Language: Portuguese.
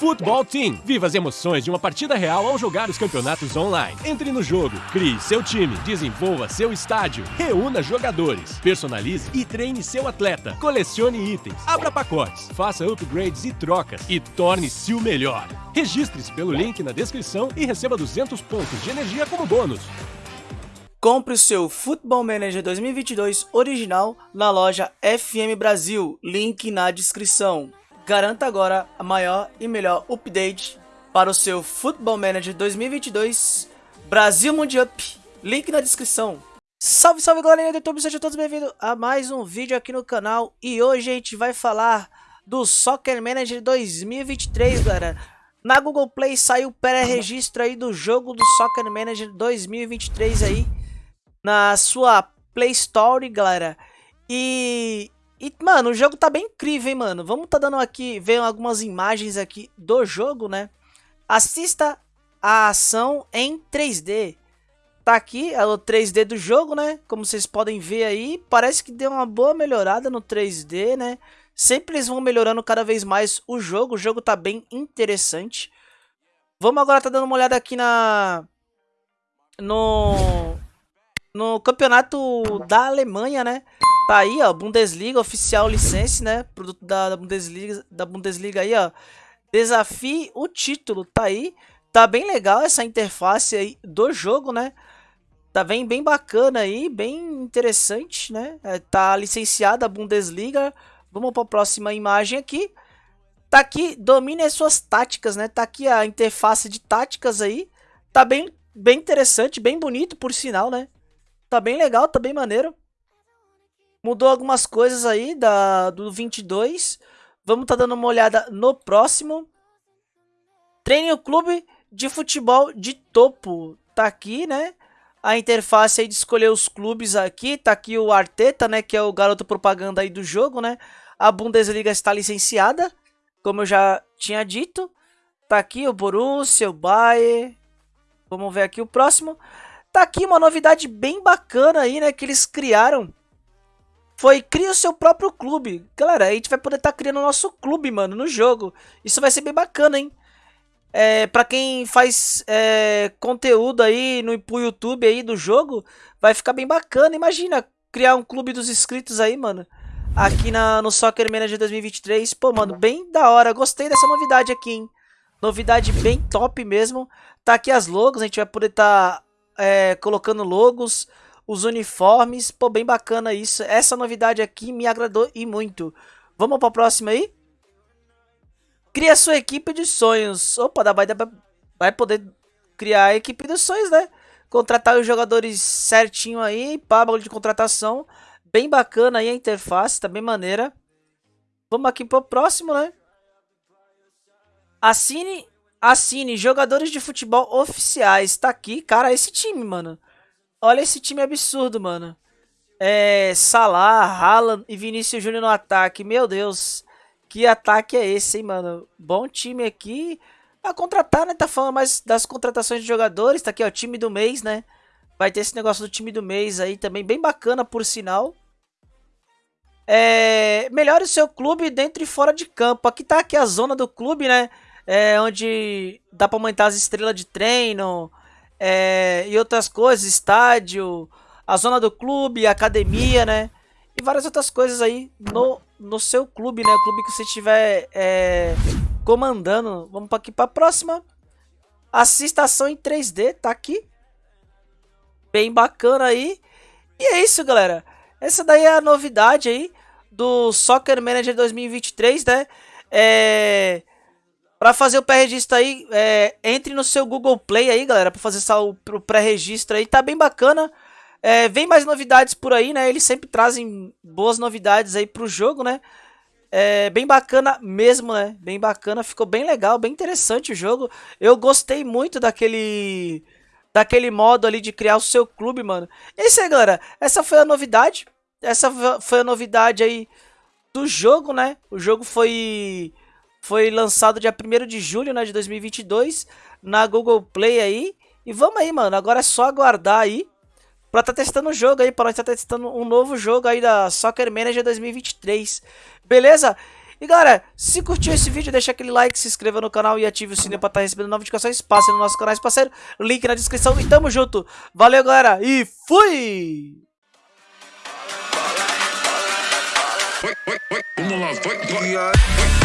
Futebol Team. Viva as emoções de uma partida real ao jogar os campeonatos online. Entre no jogo, crie seu time, desenvolva seu estádio, reúna jogadores, personalize e treine seu atleta, colecione itens, abra pacotes, faça upgrades e trocas e torne-se o melhor. Registre-se pelo link na descrição e receba 200 pontos de energia como bônus. Compre o seu Football Manager 2022 original na loja FM Brasil, link na descrição. Garanta agora a maior e melhor update para o seu Football Manager 2022 Brasil Mundial. Link na descrição. Salve, salve galerinha do YouTube, sejam todos bem-vindos a mais um vídeo aqui no canal E hoje a gente vai falar do Soccer Manager 2023, galera Na Google Play saiu pré-registro aí do jogo do Soccer Manager 2023 aí Na sua Play Store, galera E e, mano, o jogo tá bem incrível, hein, mano. Vamos tá dando aqui, ver algumas imagens aqui do jogo, né? Assista a ação em 3D. Tá aqui é o 3D do jogo, né? Como vocês podem ver aí, parece que deu uma boa melhorada no 3D, né? Sempre eles vão melhorando cada vez mais o jogo. O jogo tá bem interessante. Vamos agora tá dando uma olhada aqui na... No... No campeonato da Alemanha, né? Tá aí, ó, Bundesliga oficial licença, né? Produto da, da, Bundesliga, da Bundesliga aí, ó. Desafie o título, tá aí. Tá bem legal essa interface aí do jogo, né? Tá bem, bem bacana aí, bem interessante, né? É, tá licenciada a Bundesliga. Vamos para a próxima imagem aqui. Tá aqui, domine as suas táticas, né? Tá aqui a interface de táticas aí. Tá bem, bem interessante, bem bonito, por sinal, né? Tá bem legal, tá bem maneiro. Mudou algumas coisas aí da, do 22. Vamos estar tá dando uma olhada no próximo. Treine o clube de futebol de topo. Tá aqui, né? A interface aí de escolher os clubes aqui. Tá aqui o Arteta, né? Que é o garoto propaganda aí do jogo, né? A Bundesliga está licenciada, como eu já tinha dito. Tá aqui o Borussia, o Bayern. Vamos ver aqui o próximo. Tá aqui uma novidade bem bacana aí, né? Que eles criaram foi cria o seu próprio clube. Galera, a gente vai poder estar tá criando o nosso clube, mano, no jogo. Isso vai ser bem bacana, hein? É, pra quem faz é, conteúdo aí no pro YouTube aí do jogo, vai ficar bem bacana. Imagina criar um clube dos inscritos aí, mano. Aqui na, no Soccer Manager 2023. Pô, mano, bem da hora. Gostei dessa novidade aqui, hein? Novidade bem top mesmo. Tá aqui as logos, a gente vai poder estar tá, é, colocando logos os uniformes, pô, bem bacana isso. Essa novidade aqui me agradou e muito. Vamos para a próxima aí? Cria sua equipe de sonhos. Opa, vai, vai poder criar a equipe dos sonhos, né? Contratar os jogadores certinho aí, pá, de contratação. Bem bacana aí a interface, tá bem maneira. Vamos aqui pro próximo, né? Assine, assine jogadores de futebol oficiais. Tá aqui, cara, esse time, mano. Olha esse time absurdo, mano. É, Salah, Haaland e Vinícius Júnior no ataque. Meu Deus, que ataque é esse, hein, mano? Bom time aqui. A contratar, né? Tá falando mais das contratações de jogadores. Tá aqui, ó, time do mês, né? Vai ter esse negócio do time do mês aí também, bem bacana, por sinal. É, melhore o seu clube dentro e fora de campo. Aqui tá aqui a zona do clube, né? É, onde dá pra aumentar as estrelas de treino, é, e outras coisas, estádio, a zona do clube, academia, né? E várias outras coisas aí no, no seu clube, né? O clube que você estiver é, comandando. Vamos aqui para a próxima. Assista ação em 3D, tá aqui. Bem bacana aí. E é isso, galera. Essa daí é a novidade aí do Soccer Manager 2023, né? É... Para fazer o pré-registro aí, é, entre no seu Google Play aí, galera, para fazer o, pré-registro aí, tá bem bacana. É, vem mais novidades por aí, né? Eles sempre trazem boas novidades aí pro jogo, né? É bem bacana mesmo, né? Bem bacana, ficou bem legal, bem interessante o jogo. Eu gostei muito daquele daquele modo ali de criar o seu clube, mano. Isso aí, galera. Essa foi a novidade. Essa foi a novidade aí do jogo, né? O jogo foi foi lançado dia 1 de julho né, de 2022 na Google Play aí. E vamos aí, mano. Agora é só aguardar aí pra tá testando o jogo aí. Pra nós tá testando um novo jogo aí da Soccer Manager 2023. Beleza? E galera, se curtiu esse vídeo, deixa aquele like, se inscreva no canal e ative o sininho pra estar tá recebendo novas notificações. Passe no nosso canal parceiro, link na descrição e tamo junto. Valeu galera e fui! Vamos lá, vai, vai.